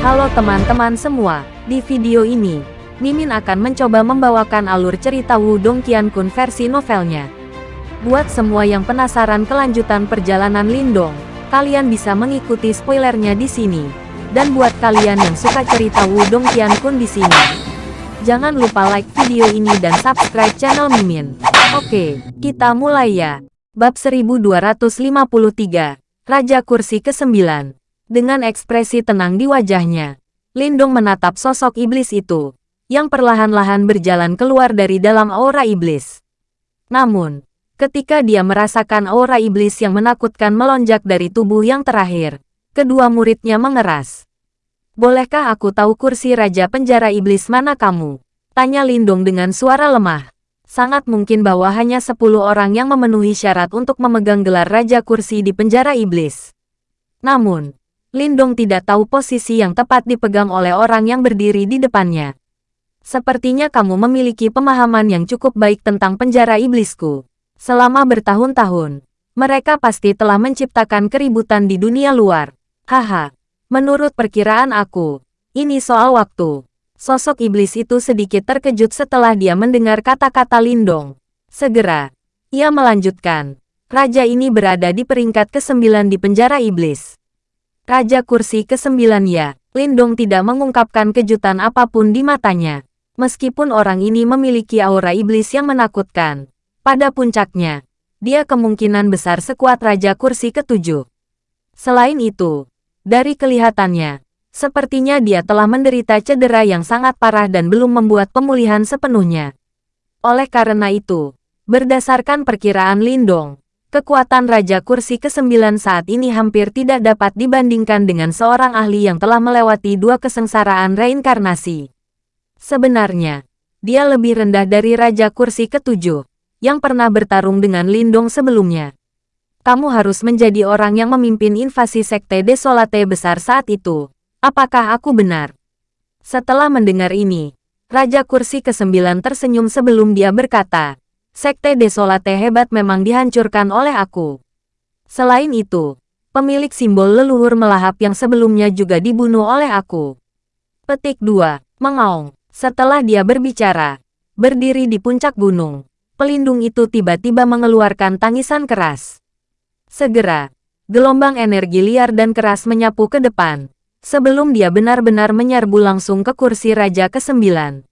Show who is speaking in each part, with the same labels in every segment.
Speaker 1: Halo teman-teman semua, di video ini, Mimin akan mencoba membawakan alur cerita Wudong Qiankun versi novelnya. Buat semua yang penasaran kelanjutan perjalanan Lindong, kalian bisa mengikuti spoilernya di sini. Dan buat kalian yang suka cerita Wudong Qiankun di sini, jangan lupa like video ini dan subscribe channel Mimin. Oke, kita mulai ya. Bab 1253, Raja Kursi ke-9. Dengan ekspresi tenang di wajahnya, Lindong menatap sosok iblis itu, yang perlahan-lahan berjalan keluar dari dalam aura iblis. Namun, ketika dia merasakan aura iblis yang menakutkan melonjak dari tubuh yang terakhir, kedua muridnya mengeras. Bolehkah aku tahu kursi Raja Penjara Iblis mana kamu? Tanya Lindong dengan suara lemah. Sangat mungkin bahwa hanya 10 orang yang memenuhi syarat untuk memegang gelar Raja Kursi di penjara iblis. Namun, Lindong tidak tahu posisi yang tepat dipegang oleh orang yang berdiri di depannya. Sepertinya kamu memiliki pemahaman yang cukup baik tentang penjara iblisku. Selama bertahun-tahun, mereka pasti telah menciptakan keributan di dunia luar. Haha, menurut perkiraan aku, ini soal waktu. Sosok iblis itu sedikit terkejut setelah dia mendengar kata-kata Lindong. Segera, ia melanjutkan. Raja ini berada di peringkat ke-9 di penjara iblis. Raja kursi ke-9 ya, Lindong tidak mengungkapkan kejutan apa pun di matanya. Meskipun orang ini memiliki aura iblis yang menakutkan, pada puncaknya, dia kemungkinan besar sekuat Raja kursi ketujuh. Selain itu, dari kelihatannya, sepertinya dia telah menderita cedera yang sangat parah dan belum membuat pemulihan sepenuhnya. Oleh karena itu, berdasarkan perkiraan Lindong, Kekuatan Raja Kursi ke-9 saat ini hampir tidak dapat dibandingkan dengan seorang ahli yang telah melewati dua kesengsaraan reinkarnasi. Sebenarnya, dia lebih rendah dari Raja Kursi ke-7, yang pernah bertarung dengan Lindong sebelumnya. Kamu harus menjadi orang yang memimpin invasi Sekte Desolate besar saat itu. Apakah aku benar? Setelah mendengar ini, Raja Kursi ke-9 tersenyum sebelum dia berkata, Sekte Desolate hebat memang dihancurkan oleh aku. Selain itu, pemilik simbol leluhur melahap yang sebelumnya juga dibunuh oleh aku. Petik 2. Mengaung. Setelah dia berbicara, berdiri di puncak gunung, pelindung itu tiba-tiba mengeluarkan tangisan keras. Segera, gelombang energi liar dan keras menyapu ke depan, sebelum dia benar-benar menyerbu langsung ke kursi Raja ke-9.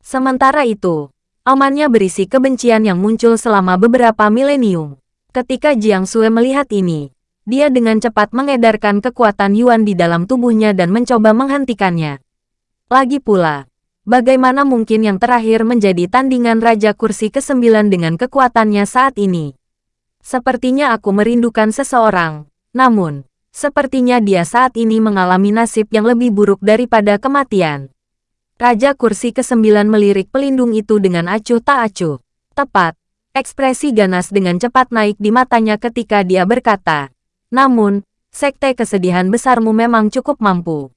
Speaker 1: Sementara itu, Amannya berisi kebencian yang muncul selama beberapa milenium. Ketika Jiang Sue melihat ini, dia dengan cepat mengedarkan kekuatan Yuan di dalam tubuhnya dan mencoba menghentikannya. Lagi pula, bagaimana mungkin yang terakhir menjadi tandingan Raja Kursi ke-9 dengan kekuatannya saat ini? Sepertinya aku merindukan seseorang, namun, sepertinya dia saat ini mengalami nasib yang lebih buruk daripada kematian. Raja kursi ke-9 melirik pelindung itu dengan acuh tak acuh. Tepat, ekspresi ganas dengan cepat naik di matanya ketika dia berkata, Namun, sekte kesedihan besarmu memang cukup mampu.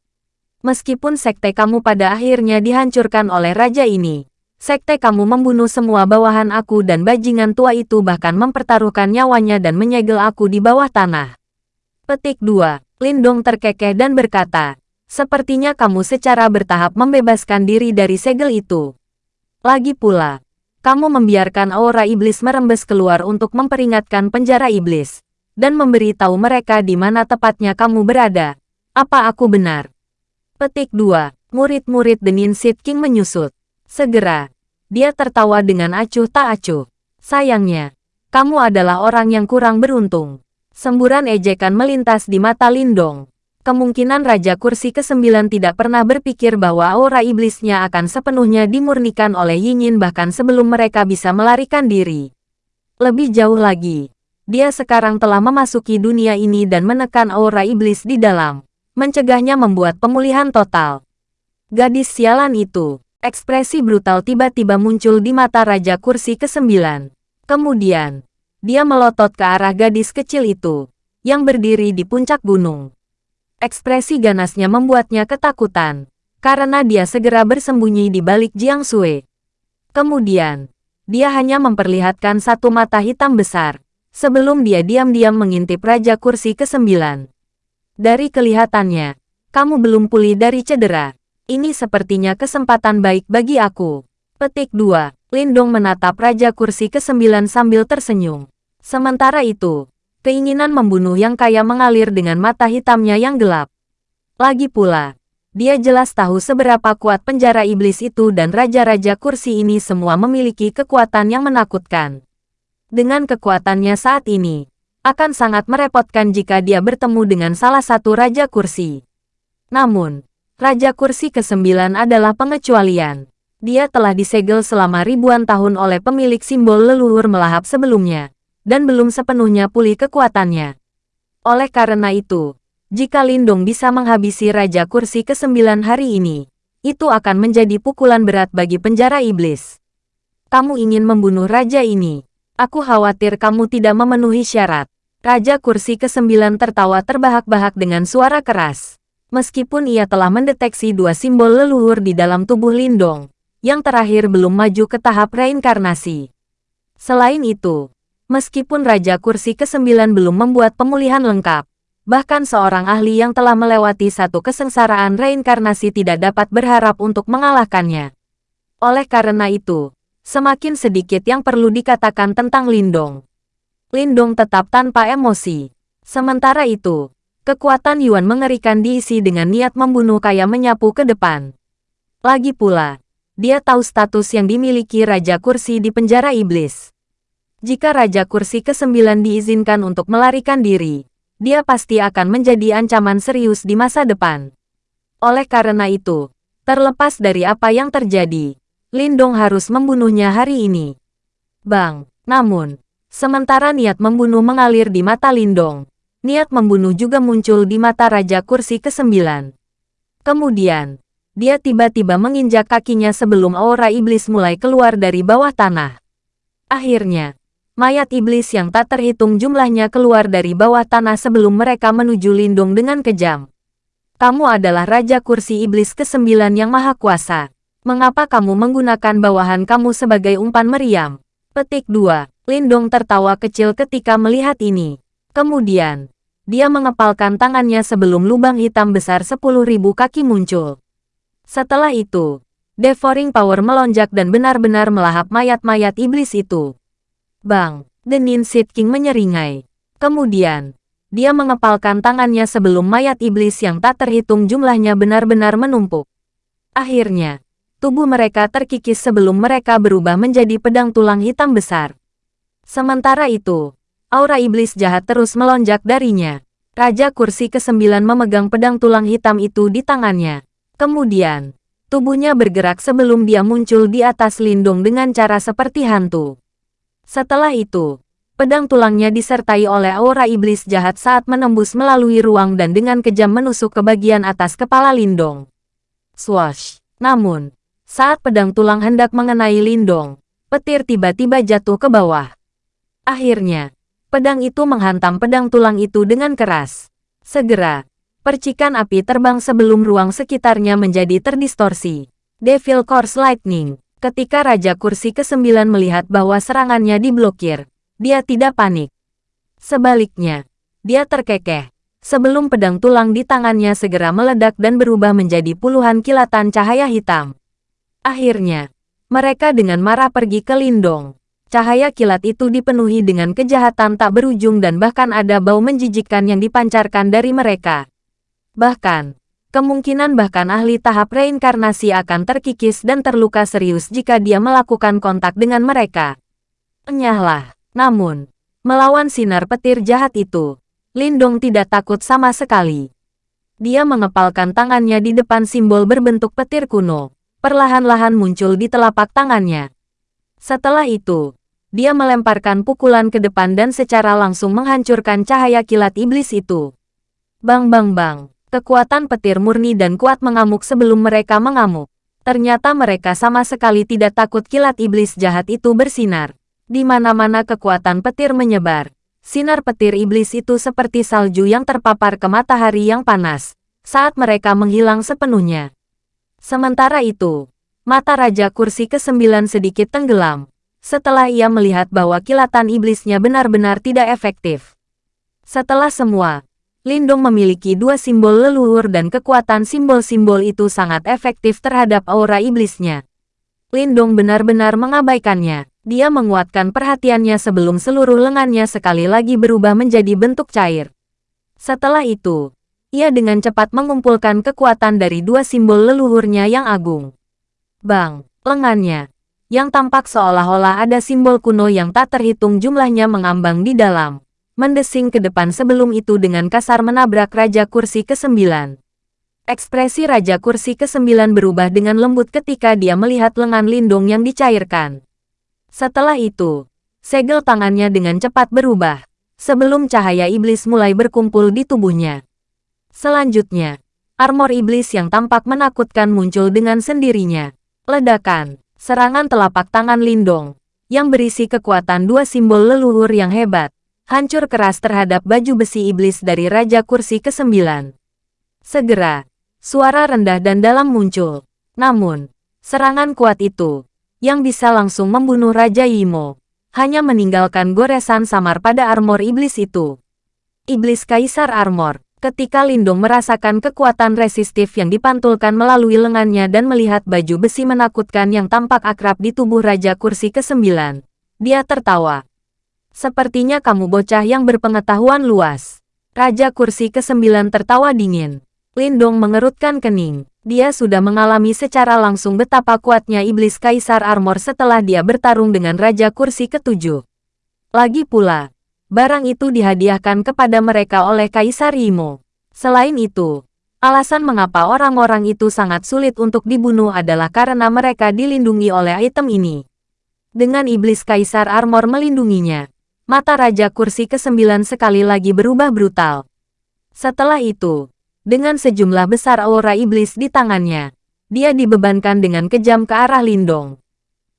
Speaker 1: Meskipun sekte kamu pada akhirnya dihancurkan oleh raja ini, sekte kamu membunuh semua bawahan aku dan bajingan tua itu bahkan mempertaruhkan nyawanya dan menyegel aku di bawah tanah. Petik 2. Lindong terkekeh dan berkata, Sepertinya kamu secara bertahap membebaskan diri dari segel itu. Lagi pula, kamu membiarkan aura iblis merembes keluar untuk memperingatkan penjara iblis, dan memberitahu mereka di mana tepatnya kamu berada. Apa aku benar? Petik 2. Murid-murid Denin Sid King menyusut. Segera, dia tertawa dengan acuh tak acuh. Sayangnya, kamu adalah orang yang kurang beruntung. Semburan ejekan melintas di mata Lindong kemungkinan Raja Kursi ke-9 tidak pernah berpikir bahwa aura iblisnya akan sepenuhnya dimurnikan oleh Yinyin bahkan sebelum mereka bisa melarikan diri. Lebih jauh lagi, dia sekarang telah memasuki dunia ini dan menekan aura iblis di dalam, mencegahnya membuat pemulihan total. Gadis sialan itu, ekspresi brutal tiba-tiba muncul di mata Raja Kursi ke-9. Kemudian, dia melotot ke arah gadis kecil itu, yang berdiri di puncak gunung. Ekspresi ganasnya membuatnya ketakutan, karena dia segera bersembunyi di balik Jiang Sui. Kemudian, dia hanya memperlihatkan satu mata hitam besar, sebelum dia diam-diam mengintip Raja Kursi ke-9. Dari kelihatannya, Kamu belum pulih dari cedera. Ini sepertinya kesempatan baik bagi aku. Petik 2. Lindong menatap Raja Kursi ke-9 sambil tersenyum. Sementara itu, keinginan membunuh yang kaya mengalir dengan mata hitamnya yang gelap. Lagi pula, dia jelas tahu seberapa kuat penjara iblis itu dan Raja-Raja Kursi ini semua memiliki kekuatan yang menakutkan. Dengan kekuatannya saat ini, akan sangat merepotkan jika dia bertemu dengan salah satu Raja Kursi. Namun, Raja Kursi ke-9 adalah pengecualian. Dia telah disegel selama ribuan tahun oleh pemilik simbol leluhur melahap sebelumnya, dan belum sepenuhnya pulih kekuatannya. Oleh karena itu, jika Lindung bisa menghabisi Raja Kursi ke-9 hari ini, itu akan menjadi pukulan berat bagi penjara iblis. Kamu ingin membunuh raja ini. Aku khawatir kamu tidak memenuhi syarat. Raja Kursi ke-9 tertawa terbahak-bahak dengan suara keras. Meskipun ia telah mendeteksi dua simbol leluhur di dalam tubuh Lindong, yang terakhir belum maju ke tahap reinkarnasi. Selain itu, meskipun Raja Kursi ke-9 belum membuat pemulihan lengkap, bahkan seorang ahli yang telah melewati satu kesengsaraan reinkarnasi tidak dapat berharap untuk mengalahkannya. Oleh karena itu, semakin sedikit yang perlu dikatakan tentang Lindong. Lindong tetap tanpa emosi. Sementara itu, Kekuatan Yuan mengerikan diisi dengan niat membunuh kaya menyapu ke depan. Lagi pula, dia tahu status yang dimiliki Raja Kursi di penjara iblis. Jika Raja Kursi ke-9 diizinkan untuk melarikan diri, dia pasti akan menjadi ancaman serius di masa depan. Oleh karena itu, terlepas dari apa yang terjadi, Lindong harus membunuhnya hari ini. Bang, namun, sementara niat membunuh mengalir di mata Lindong, niat membunuh juga muncul di mata Raja Kursi ke-9. Kemudian, dia tiba-tiba menginjak kakinya sebelum aura iblis mulai keluar dari bawah tanah. Akhirnya, mayat iblis yang tak terhitung jumlahnya keluar dari bawah tanah sebelum mereka menuju lindung dengan kejam. Kamu adalah Raja Kursi Iblis ke-9 yang Maha Kuasa. Mengapa kamu menggunakan bawahan kamu sebagai umpan meriam? Petik 2. Lindong tertawa kecil ketika melihat ini. Kemudian, dia mengepalkan tangannya sebelum lubang hitam besar 10.000 kaki muncul. Setelah itu, Devouring Power melonjak dan benar-benar melahap mayat-mayat iblis itu. Bang, Denin Seed King menyeringai. Kemudian, dia mengepalkan tangannya sebelum mayat iblis yang tak terhitung jumlahnya benar-benar menumpuk. Akhirnya, tubuh mereka terkikis sebelum mereka berubah menjadi pedang tulang hitam besar. Sementara itu, aura iblis jahat terus melonjak darinya. Raja kursi ke-9 memegang pedang tulang hitam itu di tangannya. Kemudian, tubuhnya bergerak sebelum dia muncul di atas lindung dengan cara seperti hantu. Setelah itu, pedang tulangnya disertai oleh aura iblis jahat saat menembus melalui ruang dan dengan kejam menusuk ke bagian atas kepala Lindong. Swash! Namun, saat pedang tulang hendak mengenai Lindong, petir tiba-tiba jatuh ke bawah. Akhirnya, Pedang itu menghantam pedang tulang itu dengan keras. Segera, percikan api terbang sebelum ruang sekitarnya menjadi terdistorsi. Devil Course Lightning. Ketika Raja Kursi ke-9 melihat bahwa serangannya diblokir, dia tidak panik. Sebaliknya, dia terkekeh. Sebelum pedang tulang di tangannya segera meledak dan berubah menjadi puluhan kilatan cahaya hitam. Akhirnya, mereka dengan marah pergi ke Lindong. Cahaya kilat itu dipenuhi dengan kejahatan tak berujung dan bahkan ada bau menjijikkan yang dipancarkan dari mereka. Bahkan, kemungkinan bahkan ahli tahap reinkarnasi akan terkikis dan terluka serius jika dia melakukan kontak dengan mereka. Enyahlah. Namun, melawan sinar petir jahat itu, Lindong tidak takut sama sekali. Dia mengepalkan tangannya di depan simbol berbentuk petir kuno, perlahan-lahan muncul di telapak tangannya. Setelah itu, dia melemparkan pukulan ke depan dan secara langsung menghancurkan cahaya kilat iblis itu. Bang bang bang, kekuatan petir murni dan kuat mengamuk sebelum mereka mengamuk. Ternyata mereka sama sekali tidak takut kilat iblis jahat itu bersinar. Di mana-mana kekuatan petir menyebar. Sinar petir iblis itu seperti salju yang terpapar ke matahari yang panas, saat mereka menghilang sepenuhnya. Sementara itu, mata Raja Kursi ke-9 sedikit tenggelam, setelah ia melihat bahwa kilatan iblisnya benar-benar tidak efektif. Setelah semua, Lindong memiliki dua simbol leluhur dan kekuatan simbol-simbol itu sangat efektif terhadap aura iblisnya. Lindong benar-benar mengabaikannya. Dia menguatkan perhatiannya sebelum seluruh lengannya sekali lagi berubah menjadi bentuk cair. Setelah itu, ia dengan cepat mengumpulkan kekuatan dari dua simbol leluhurnya yang agung. Bang, lengannya, yang tampak seolah-olah ada simbol kuno yang tak terhitung jumlahnya mengambang di dalam mendesing ke depan sebelum itu dengan kasar menabrak Raja Kursi ke-9. Ekspresi Raja Kursi ke-9 berubah dengan lembut ketika dia melihat lengan lindung yang dicairkan. Setelah itu, segel tangannya dengan cepat berubah, sebelum cahaya iblis mulai berkumpul di tubuhnya. Selanjutnya, armor iblis yang tampak menakutkan muncul dengan sendirinya. Ledakan, serangan telapak tangan Lindong, yang berisi kekuatan dua simbol leluhur yang hebat, hancur keras terhadap baju besi iblis dari Raja Kursi ke-9. Segera, suara rendah dan dalam muncul. Namun, serangan kuat itu, yang bisa langsung membunuh Raja Yimo, hanya meninggalkan goresan samar pada armor iblis itu. Iblis Kaisar Armor, ketika Lindung merasakan kekuatan resistif yang dipantulkan melalui lengannya dan melihat baju besi menakutkan yang tampak akrab di tubuh Raja Kursi ke-9. Dia tertawa. Sepertinya kamu bocah yang berpengetahuan luas. Raja kursi ke-9 tertawa dingin. Lindong mengerutkan kening. Dia sudah mengalami secara langsung betapa kuatnya iblis Kaisar Armor setelah dia bertarung dengan Raja kursi ke-7. Lagi pula, barang itu dihadiahkan kepada mereka oleh Kaisar Imo. Selain itu, alasan mengapa orang-orang itu sangat sulit untuk dibunuh adalah karena mereka dilindungi oleh item ini. Dengan iblis Kaisar Armor melindunginya, mata Raja Kursi ke-9 sekali lagi berubah brutal. Setelah itu, dengan sejumlah besar aura iblis di tangannya, dia dibebankan dengan kejam ke arah Lindong.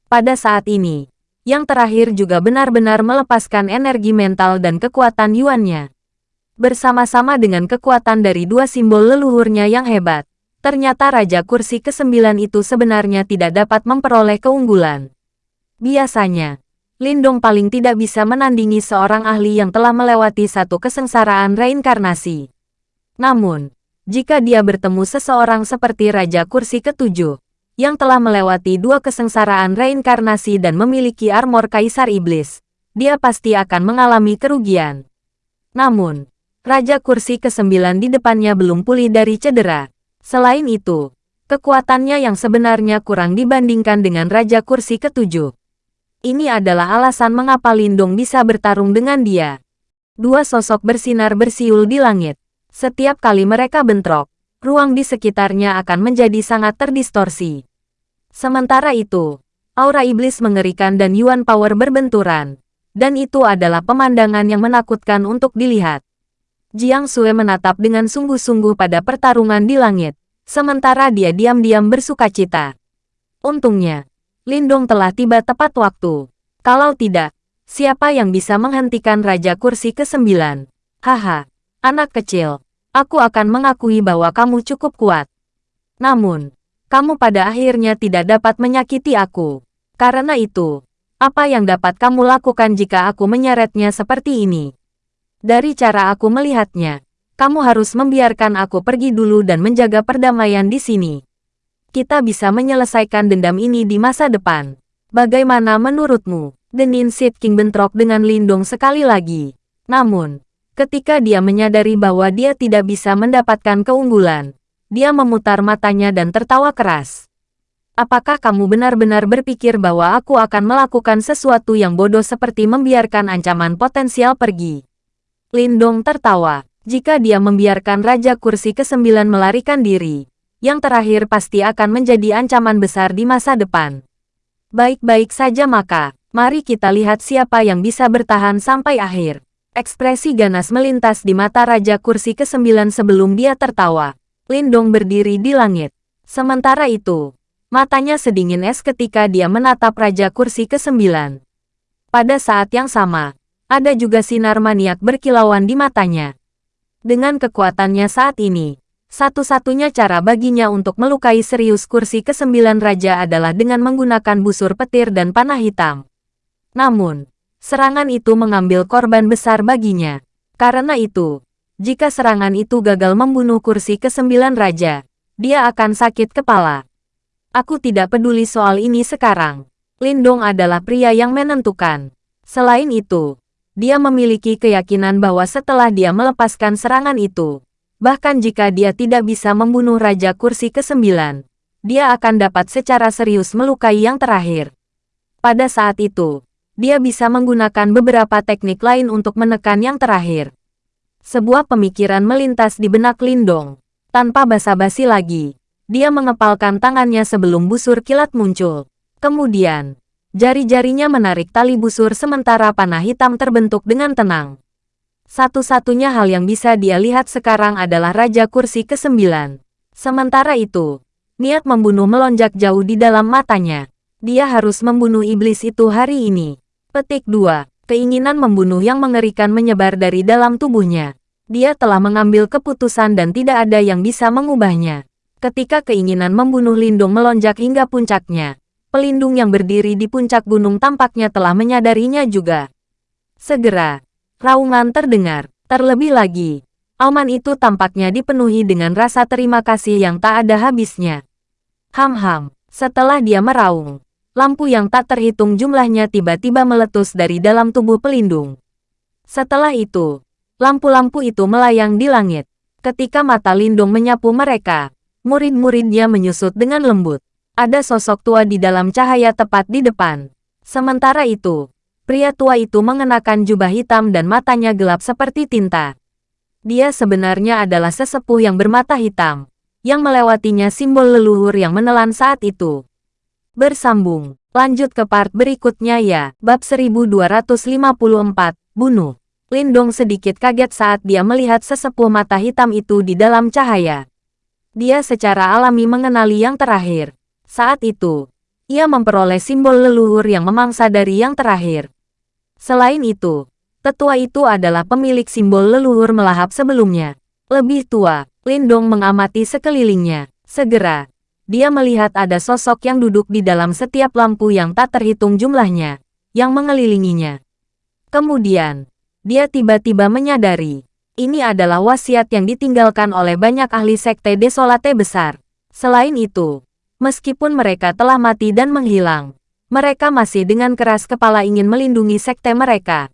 Speaker 1: Pada saat ini, yang terakhir juga benar-benar melepaskan energi mental dan kekuatan Yuannya. Bersama-sama dengan kekuatan dari dua simbol leluhurnya yang hebat, ternyata Raja Kursi ke-9 itu sebenarnya tidak dapat memperoleh keunggulan. Biasanya, Lindong paling tidak bisa menandingi seorang ahli yang telah melewati satu kesengsaraan reinkarnasi. Namun, jika dia bertemu seseorang seperti Raja Kursi ketujuh, yang telah melewati dua kesengsaraan reinkarnasi dan memiliki armor Kaisar Iblis, dia pasti akan mengalami kerugian. Namun, Raja Kursi ke-9 di depannya belum pulih dari cedera. Selain itu, kekuatannya yang sebenarnya kurang dibandingkan dengan Raja Kursi ketujuh. Ini adalah alasan mengapa Lindong bisa bertarung dengan dia. Dua sosok bersinar bersiul di langit. Setiap kali mereka bentrok, ruang di sekitarnya akan menjadi sangat terdistorsi. Sementara itu, aura iblis mengerikan dan Yuan Power berbenturan. Dan itu adalah pemandangan yang menakutkan untuk dilihat. Jiang Sue menatap dengan sungguh-sungguh pada pertarungan di langit, sementara dia diam-diam bersuka cita. Untungnya, Lindung telah tiba tepat waktu. Kalau tidak, siapa yang bisa menghentikan Raja Kursi ke-9? Haha, anak kecil, aku akan mengakui bahwa kamu cukup kuat. Namun, kamu pada akhirnya tidak dapat menyakiti aku. Karena itu, apa yang dapat kamu lakukan jika aku menyeretnya seperti ini? Dari cara aku melihatnya, kamu harus membiarkan aku pergi dulu dan menjaga perdamaian di sini kita bisa menyelesaikan dendam ini di masa depan. Bagaimana menurutmu? Denin Sid King bentrok dengan Lindong sekali lagi. Namun, ketika dia menyadari bahwa dia tidak bisa mendapatkan keunggulan, dia memutar matanya dan tertawa keras. Apakah kamu benar-benar berpikir bahwa aku akan melakukan sesuatu yang bodoh seperti membiarkan ancaman potensial pergi? Lindong tertawa. Jika dia membiarkan Raja Kursi ke-9 melarikan diri, yang terakhir pasti akan menjadi ancaman besar di masa depan. Baik-baik saja maka, mari kita lihat siapa yang bisa bertahan sampai akhir. Ekspresi ganas melintas di mata Raja Kursi ke-9 sebelum dia tertawa. Lindong berdiri di langit. Sementara itu, matanya sedingin es ketika dia menatap Raja Kursi ke-9. Pada saat yang sama, ada juga sinar maniak berkilauan di matanya. Dengan kekuatannya saat ini, satu-satunya cara baginya untuk melukai serius kursi kesembilan raja adalah dengan menggunakan busur petir dan panah hitam. Namun, serangan itu mengambil korban besar baginya. Karena itu, Jika serangan itu gagal membunuh kursi ke-9 raja, dia akan sakit kepala. Aku tidak peduli soal ini sekarang. Lindong adalah pria yang menentukan. Selain itu, dia memiliki keyakinan bahwa setelah dia melepaskan serangan itu, bahkan jika dia tidak bisa membunuh Raja Kursi ke-9, dia akan dapat secara serius melukai yang terakhir. Pada saat itu, dia bisa menggunakan beberapa teknik lain untuk menekan yang terakhir. Sebuah pemikiran melintas di benak Lindong. Tanpa basa-basi lagi, dia mengepalkan tangannya sebelum busur kilat muncul. Kemudian, Jari-jarinya menarik tali busur sementara panah hitam terbentuk dengan tenang. Satu-satunya hal yang bisa dia lihat sekarang adalah Raja Kursi ke-9. Sementara itu, niat membunuh melonjak jauh di dalam matanya. Dia harus membunuh iblis itu hari ini. Petik 2. Keinginan membunuh yang mengerikan menyebar dari dalam tubuhnya. Dia telah mengambil keputusan dan tidak ada yang bisa mengubahnya. Ketika keinginan membunuh Lindung melonjak hingga puncaknya, pelindung yang berdiri di puncak gunung tampaknya telah menyadarinya juga. Segera, raungan terdengar. Terlebih lagi, auman itu tampaknya dipenuhi dengan rasa terima kasih yang tak ada habisnya. Ham-ham, setelah dia meraung, lampu yang tak terhitung jumlahnya tiba-tiba meletus dari dalam tubuh pelindung. Setelah itu, lampu-lampu itu melayang di langit. Ketika mata Lindung menyapu mereka, murid-muridnya menyusut dengan lembut. Ada sosok tua di dalam cahaya tepat di depan. Sementara itu, pria tua itu mengenakan jubah hitam dan matanya gelap seperti tinta. Dia sebenarnya adalah sesepuh yang bermata hitam, yang melewatinya simbol leluhur yang menelan saat itu. Bersambung, lanjut ke part berikutnya ya, bab 1254, bunuh. Lindong sedikit kaget saat dia melihat sesepuh mata hitam itu di dalam cahaya. Dia secara alami mengenali yang terakhir. Saat itu, ia memperoleh simbol leluhur yang memangsa dari yang terakhir. Selain itu, tetua itu adalah pemilik simbol leluhur melahap sebelumnya. Lebih tua, Lindong mengamati sekelilingnya. Segera, dia melihat ada sosok yang duduk di dalam setiap lampu yang tak terhitung jumlahnya, yang mengelilinginya. Kemudian, dia tiba-tiba menyadari, ini adalah wasiat yang ditinggalkan oleh banyak ahli sekte desolate besar. Selain itu, Meskipun mereka telah mati dan menghilang, mereka masih dengan keras kepala ingin melindungi sekte mereka.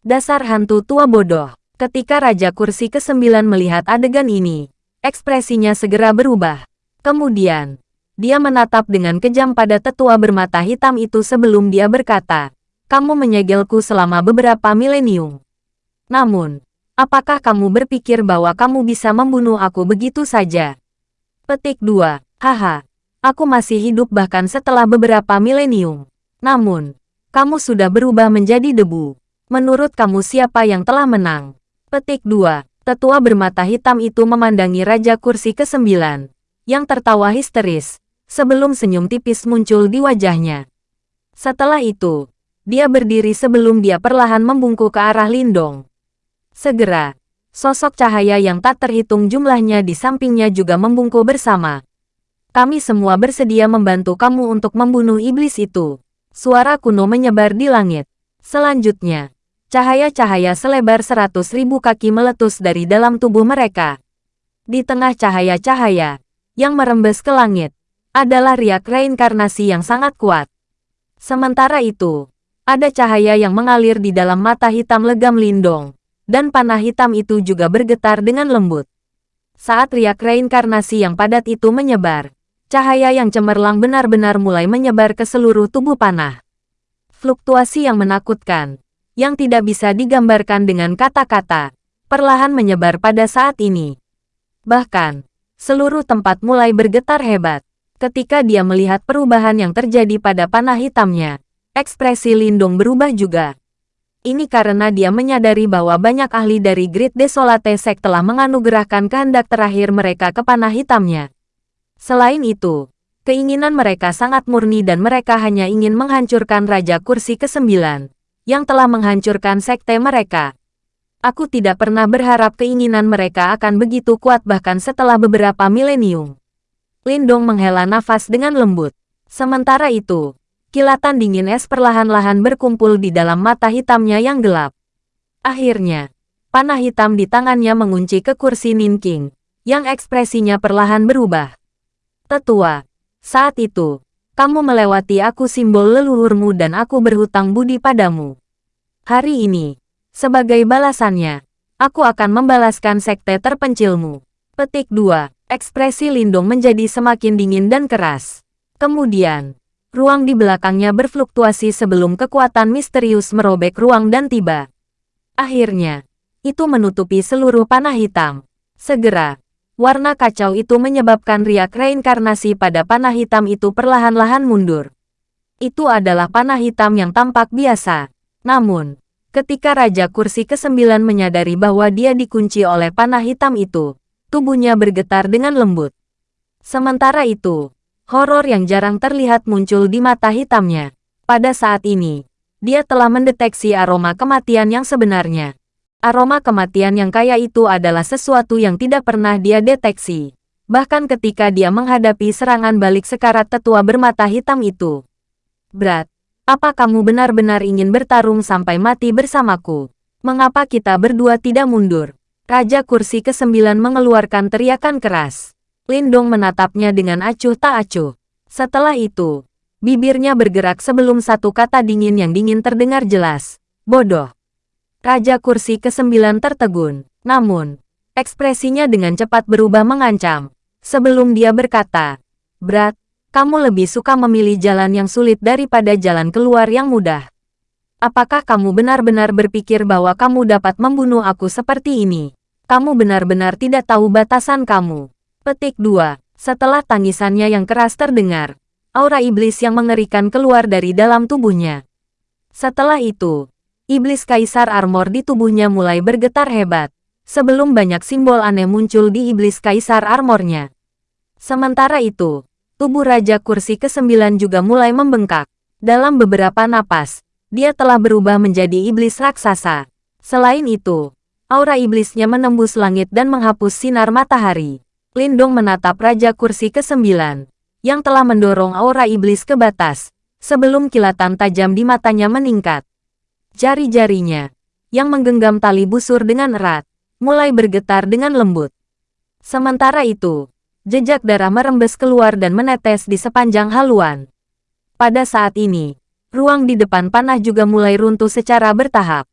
Speaker 1: Dasar hantu tua bodoh. Ketika Raja Kursi ke-9 melihat adegan ini, ekspresinya segera berubah. Kemudian, dia menatap dengan kejam pada tetua bermata hitam itu sebelum dia berkata, kamu menyegelku selama beberapa milenium. Namun, apakah kamu berpikir bahwa kamu bisa membunuh aku begitu saja? Petik 2. Haha, Aku masih hidup bahkan setelah beberapa milenium. Namun, kamu sudah berubah menjadi debu. Menurut kamu siapa yang telah menang? Petik 2. Tetua bermata hitam itu memandangi Raja Kursi ke-9, yang tertawa histeris, sebelum senyum tipis muncul di wajahnya. Setelah itu, dia berdiri sebelum dia perlahan membungkuk ke arah Lindong. Segera, sosok cahaya yang tak terhitung jumlahnya di sampingnya juga membungkuk bersama. Kami semua bersedia membantu kamu untuk membunuh iblis itu. Suara kuno menyebar di langit. Selanjutnya, cahaya-cahaya selebar seratus ribu kaki meletus dari dalam tubuh mereka. Di tengah cahaya-cahaya, yang merembes ke langit, adalah riak reinkarnasi yang sangat kuat. Sementara itu, ada cahaya yang mengalir di dalam mata hitam legam Lindong, dan panah hitam itu juga bergetar dengan lembut. Saat riak reinkarnasi yang padat itu menyebar, Cahaya yang cemerlang benar-benar mulai menyebar ke seluruh tubuh panah. Fluktuasi yang menakutkan, yang tidak bisa digambarkan dengan kata-kata, perlahan menyebar pada saat ini. Bahkan, seluruh tempat mulai bergetar hebat. Ketika dia melihat perubahan yang terjadi pada panah hitamnya, ekspresi Lindung berubah juga. Ini karena dia menyadari bahwa banyak ahli dari Grid Desolate Sek telah menganugerahkan kehendak terakhir mereka ke panah hitamnya. Selain itu, keinginan mereka sangat murni dan mereka hanya ingin menghancurkan Raja Kursi ke-9, yang telah menghancurkan sekte mereka. Aku tidak pernah berharap keinginan mereka akan begitu kuat bahkan setelah beberapa milenium. Lindong menghela nafas dengan lembut. Sementara itu, kilatan dingin es perlahan-lahan berkumpul di dalam mata hitamnya yang gelap. Akhirnya, panah hitam di tangannya mengunci ke kursi Nin King, yang ekspresinya perlahan berubah. Tetua, saat itu, kamu melewati aku simbol leluhurmu dan aku berhutang budi padamu. Hari ini, sebagai balasannya, aku akan membalaskan sekte terpencilmu. Petik 2. Ekspresi Lindong menjadi semakin dingin dan keras. Kemudian, ruang di belakangnya berfluktuasi sebelum kekuatan misterius merobek ruang dan tiba. Akhirnya, itu menutupi seluruh panah hitam. Segera, warna kacau itu menyebabkan riak reinkarnasi pada panah hitam itu perlahan-lahan mundur. Itu adalah panah hitam yang tampak biasa. Namun, ketika Raja Kursi ke-9 menyadari bahwa dia dikunci oleh panah hitam itu, tubuhnya bergetar dengan lembut. Sementara itu, Horor yang jarang terlihat muncul di mata hitamnya. Pada saat ini, dia telah mendeteksi aroma kematian yang sebenarnya. Aroma kematian yang kaya itu adalah sesuatu yang tidak pernah dia deteksi. Bahkan ketika dia menghadapi serangan balik sekarat tetua bermata hitam itu. Berat, apa kamu benar-benar ingin bertarung sampai mati bersamaku? Mengapa kita berdua tidak mundur? Raja kursi ke-9 mengeluarkan teriakan keras. Lindong menatapnya dengan acuh tak acuh. Setelah itu, bibirnya bergerak sebelum satu kata dingin yang dingin terdengar jelas. Bodoh. Raja kursi ke-9 tertegun. Namun, ekspresinya dengan cepat berubah mengancam. Sebelum dia berkata, Berat, kamu lebih suka memilih jalan yang sulit daripada jalan keluar yang mudah. Apakah kamu benar-benar berpikir bahwa kamu dapat membunuh aku seperti ini? Kamu benar-benar tidak tahu batasan kamu. Petik 2. Setelah tangisannya yang keras terdengar, aura iblis yang mengerikan keluar dari dalam tubuhnya. Setelah itu, iblis kaisar armor di tubuhnya mulai bergetar hebat, sebelum banyak simbol aneh muncul di iblis kaisar armornya. Sementara itu, tubuh Raja Kursi ke-9 juga mulai membengkak. Dalam beberapa napas, dia telah berubah menjadi iblis raksasa. Selain itu, aura iblisnya menembus langit dan menghapus sinar matahari. Lindong menatap Raja Kursi ke-9, yang telah mendorong aura iblis ke batas, sebelum kilatan tajam di matanya meningkat. Jari-jarinya, yang menggenggam tali busur dengan erat, mulai bergetar dengan lembut. Sementara itu, jejak darah merembes keluar dan menetes di sepanjang haluan. Pada saat ini, ruang di depan panah juga mulai runtuh secara bertahap.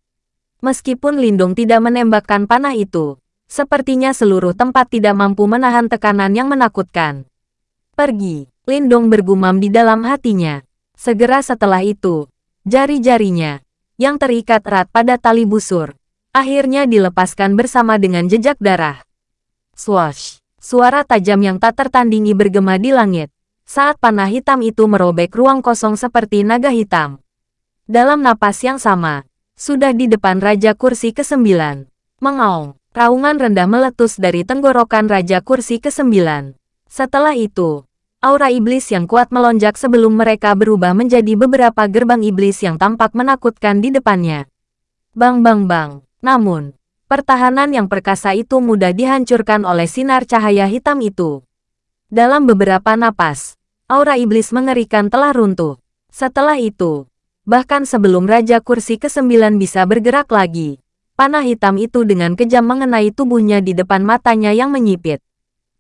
Speaker 1: Meskipun Lindong tidak menembakkan panah itu, Sepertinya seluruh tempat tidak mampu menahan tekanan yang menakutkan. Pergi, Lindong bergumam di dalam hatinya. Segera setelah itu, jari-jarinya, yang terikat erat pada tali busur, akhirnya dilepaskan bersama dengan jejak darah. Swash! Suara tajam yang tak tertandingi bergema di langit, saat panah hitam itu merobek ruang kosong seperti naga hitam. Dalam napas yang sama, sudah di depan Raja Kursi ke-9. Mengaung. Raungan rendah meletus dari tenggorokan Raja Kursi ke-9. Setelah itu, aura iblis yang kuat melonjak sebelum mereka berubah menjadi beberapa gerbang iblis yang tampak menakutkan di depannya. Bang bang bang. Namun, pertahanan yang perkasa itu mudah dihancurkan oleh sinar cahaya hitam itu. Dalam beberapa napas, aura iblis mengerikan telah runtuh. Setelah itu, bahkan sebelum Raja Kursi ke-9 bisa bergerak lagi, Panah hitam itu dengan kejam mengenai tubuhnya di depan matanya yang menyipit.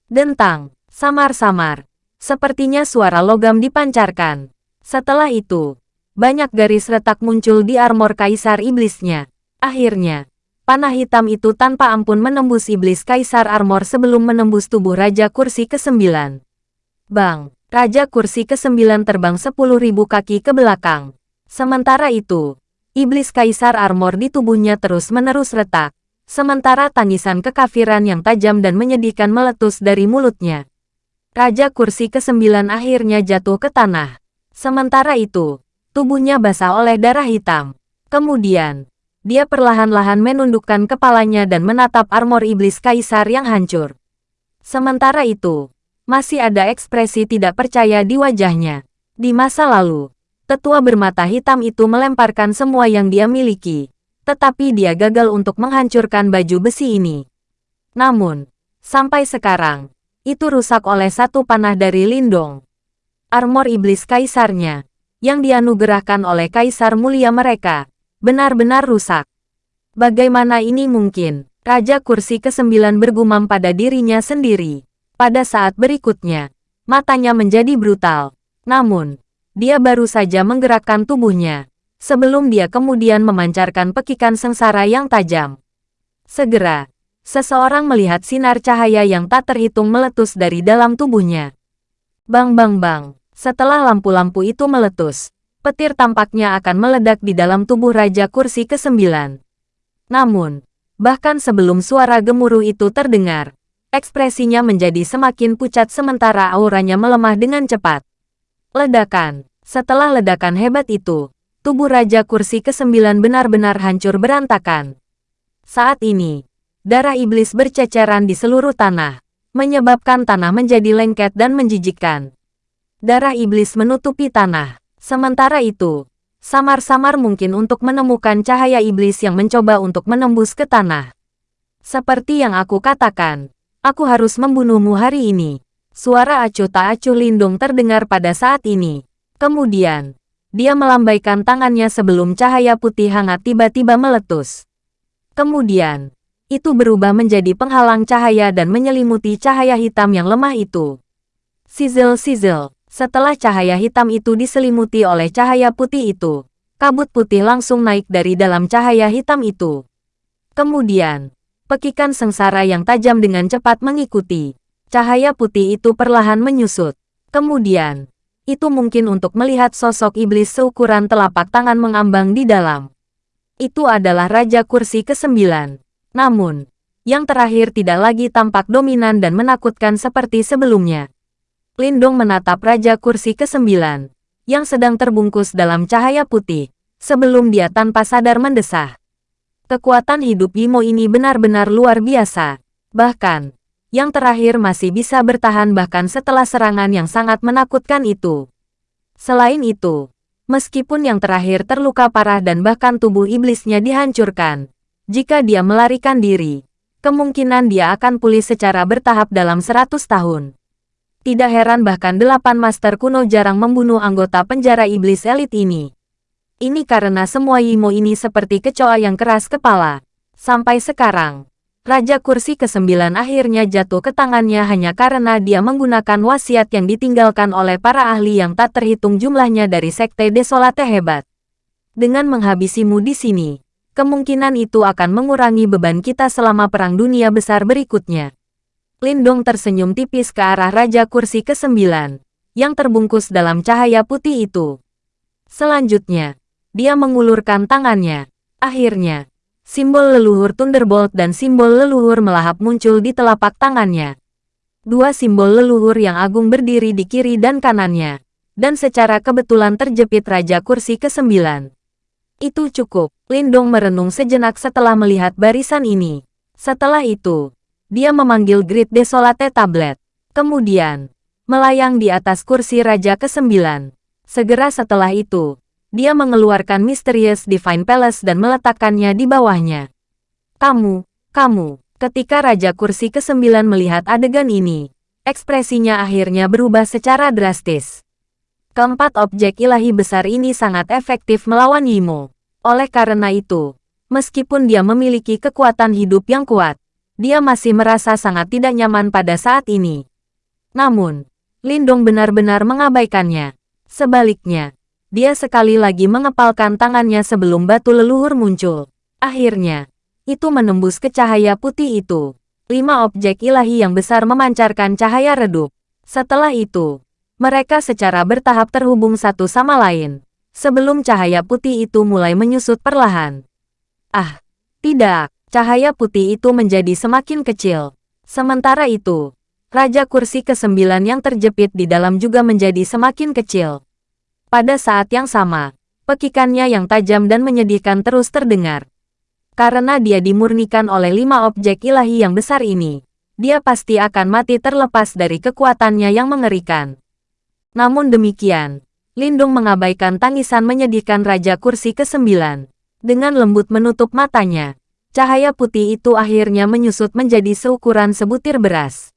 Speaker 1: Dentang, samar-samar. Sepertinya suara logam dipancarkan. Setelah itu, banyak garis retak muncul di armor kaisar iblisnya. Akhirnya, panah hitam itu tanpa ampun menembus iblis kaisar armor sebelum menembus tubuh Raja Kursi ke-9. Bang, Raja Kursi ke-9 terbang 10.000 kaki ke belakang. Sementara itu, iblis kaisar armor di tubuhnya terus-menerus retak, sementara tangisan kekafiran yang tajam dan menyedihkan meletus dari mulutnya. Raja kursi ke-9 akhirnya jatuh ke tanah. Sementara itu, tubuhnya basah oleh darah hitam. Kemudian, dia perlahan-lahan menundukkan kepalanya dan menatap armor iblis kaisar yang hancur. Sementara itu, masih ada ekspresi tidak percaya di wajahnya. Di masa lalu, Tetua bermata hitam itu melemparkan semua yang dia miliki, tetapi dia gagal untuk menghancurkan baju besi ini. Namun, sampai sekarang, itu rusak oleh satu panah dari Lindong. Armor iblis kaisarnya, yang dianugerahkan oleh kaisar mulia mereka, benar-benar rusak. Bagaimana ini mungkin? Raja kursi ke-9 bergumam pada dirinya sendiri. Pada saat berikutnya, matanya menjadi brutal. Namun, dia baru saja menggerakkan tubuhnya, sebelum dia kemudian memancarkan pekikan sengsara yang tajam. Segera, seseorang melihat sinar cahaya yang tak terhitung meletus dari dalam tubuhnya. Bang bang bang, setelah lampu-lampu itu meletus, petir tampaknya akan meledak di dalam tubuh Raja Kursi ke-9. Namun, bahkan sebelum suara gemuruh itu terdengar, ekspresinya menjadi semakin pucat sementara auranya melemah dengan cepat. Ledakan. Setelah ledakan hebat itu, tubuh Raja Kursi ke-9 benar-benar hancur berantakan. Saat ini, darah iblis berceceran di seluruh tanah, menyebabkan tanah menjadi lengket dan menjijikkan. Darah iblis menutupi tanah. Sementara itu, samar-samar mungkin untuk menemukan cahaya iblis yang mencoba untuk menembus ke tanah. Seperti yang aku katakan, aku harus membunuhmu hari ini. Suara acuh tak acuh lindung terdengar pada saat ini. Kemudian, dia melambaikan tangannya sebelum cahaya putih hangat tiba-tiba meletus. Kemudian, itu berubah menjadi penghalang cahaya dan menyelimuti cahaya hitam yang lemah itu. Sizzle-sizzle, setelah cahaya hitam itu diselimuti oleh cahaya putih itu, kabut putih langsung naik dari dalam cahaya hitam itu. Kemudian, pekikan sengsara yang tajam dengan cepat mengikuti. Cahaya putih itu perlahan menyusut. Kemudian, itu mungkin untuk melihat sosok iblis seukuran telapak tangan mengambang di dalam. Itu adalah Raja Kursi ke-9. Namun, yang terakhir tidak lagi tampak dominan dan menakutkan seperti sebelumnya. Lindong menatap Raja Kursi ke-9, yang sedang terbungkus dalam cahaya putih, sebelum dia tanpa sadar mendesah. Kekuatan hidup Yimo ini benar-benar luar biasa. Bahkan, yang terakhir masih bisa bertahan bahkan setelah serangan yang sangat menakutkan itu. Selain itu, meskipun yang terakhir terluka parah dan bahkan tubuh iblisnya dihancurkan, jika dia melarikan diri, kemungkinan dia akan pulih secara bertahap dalam 100 tahun. Tidak heran bahkan delapan master kuno jarang membunuh anggota penjara iblis elit ini. Ini karena semua Yimo ini seperti kecoa yang keras kepala. Sampai sekarang, Raja Kursi ke-9 akhirnya jatuh ke tangannya hanya karena dia menggunakan wasiat yang ditinggalkan oleh para ahli yang tak terhitung jumlahnya dari Sekte Desolate hebat. Dengan menghabisimu di sini, kemungkinan itu akan mengurangi beban kita selama Perang Dunia Besar berikutnya. Lindong tersenyum tipis ke arah Raja Kursi ke-9, yang terbungkus dalam cahaya putih itu. Selanjutnya, dia mengulurkan tangannya. Akhirnya, simbol leluhur Thunderbolt dan simbol leluhur melahap muncul di telapak tangannya. Dua simbol leluhur yang agung berdiri di kiri dan kanannya, dan secara kebetulan terjepit Raja Kursi ke-9. Itu cukup. Lindong merenung sejenak setelah melihat barisan ini. Setelah itu, dia memanggil Grid Desolate Tablet. Kemudian, melayang di atas kursi Raja ke-9. Segera setelah itu, dia mengeluarkan Mysterious Divine Palace dan meletakkannya di bawahnya. Kamu, kamu, ketika Raja Kursi ke-9 melihat adegan ini, ekspresinya akhirnya berubah secara drastis. Keempat objek ilahi besar ini sangat efektif melawan Yimo. Oleh karena itu, meskipun dia memiliki kekuatan hidup yang kuat, dia masih merasa sangat tidak nyaman pada saat ini. Namun, Lindong benar-benar mengabaikannya. Sebaliknya, dia sekali lagi mengepalkan tangannya sebelum batu leluhur muncul. Akhirnya, itu menembus ke cahaya putih itu. Lima objek ilahi yang besar memancarkan cahaya redup. Setelah itu, mereka secara bertahap terhubung satu sama lain, sebelum cahaya putih itu mulai menyusut perlahan. Ah, tidak, cahaya putih itu menjadi semakin kecil. Sementara itu, Raja Kursi ke-9 yang terjepit di dalam juga menjadi semakin kecil. Pada saat yang sama, pekikannya yang tajam dan menyedihkan terus terdengar. Karena dia dimurnikan oleh lima objek ilahi yang besar ini, dia pasti akan mati terlepas dari kekuatannya yang mengerikan. Namun demikian, Lindung mengabaikan tangisan menyedihkan Raja Kursi ke-9. Dengan lembut menutup matanya, cahaya putih itu akhirnya menyusut menjadi seukuran sebutir beras.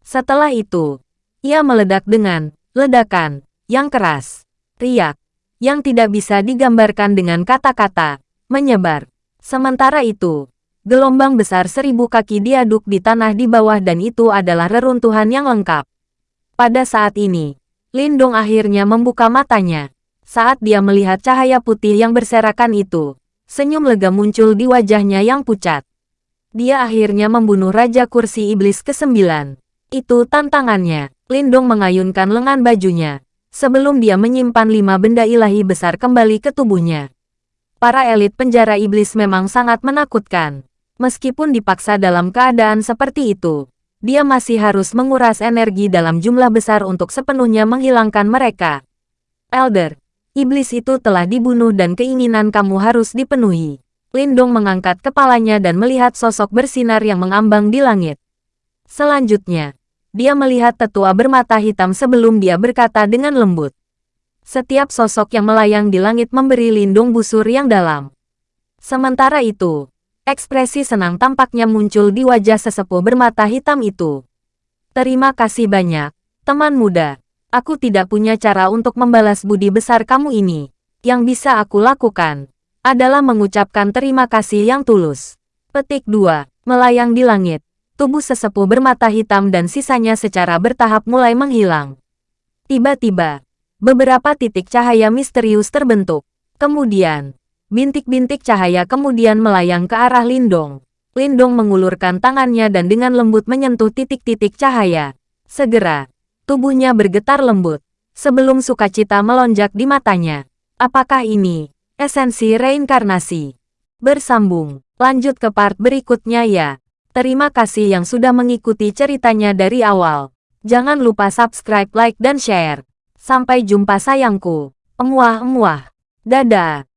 Speaker 1: Setelah itu, ia meledak dengan ledakan yang keras, riak, yang tidak bisa digambarkan dengan kata-kata, menyebar, Sementara itu, gelombang besar seribu kaki diaduk di tanah di bawah dan itu adalah reruntuhan yang lengkap. Pada saat ini, Lindong akhirnya membuka matanya. Saat dia melihat cahaya putih yang berserakan itu, senyum lega muncul di wajahnya yang pucat. Dia akhirnya membunuh Raja Kursi Iblis ke-9. Itu tantangannya. Lindong mengayunkan lengan bajunya. Sebelum dia menyimpan lima benda ilahi besar kembali ke tubuhnya. Para elit penjara iblis memang sangat menakutkan. Meskipun dipaksa dalam keadaan seperti itu, dia masih harus menguras energi dalam jumlah besar untuk sepenuhnya menghilangkan mereka. Elder, Iblis itu telah dibunuh dan keinginan kamu harus dipenuhi. Lindong mengangkat kepalanya dan melihat sosok bersinar yang mengambang di langit. Selanjutnya, dia melihat tetua bermata hitam sebelum dia berkata dengan lembut. Setiap sosok yang melayang di langit memberi lindung busur yang dalam. Sementara itu, ekspresi senang tampaknya muncul di wajah sesepuh bermata hitam itu. Terima kasih banyak, teman muda. Aku tidak punya cara untuk membalas budi besar kamu ini. Yang bisa aku lakukan adalah mengucapkan terima kasih yang tulus. Petik 2. Melayang di langit. Tubuh sesepuh bermata hitam dan sisanya secara bertahap mulai menghilang. Tiba-tiba, beberapa titik cahaya misterius terbentuk. Kemudian, bintik-bintik cahaya kemudian melayang ke arah Lindong. Lindong mengulurkan tangannya dan dengan lembut menyentuh titik-titik cahaya. Segera, Tubuhnya bergetar lembut. Sebelum sukacita melonjak di matanya. Apakah ini esensi reinkarnasi? Bersambung. Lanjut ke part berikutnya ya. Terima kasih yang sudah mengikuti ceritanya dari awal. Jangan lupa subscribe, like, dan share. Sampai jumpa sayangku. Emuah-emuah. Dadah.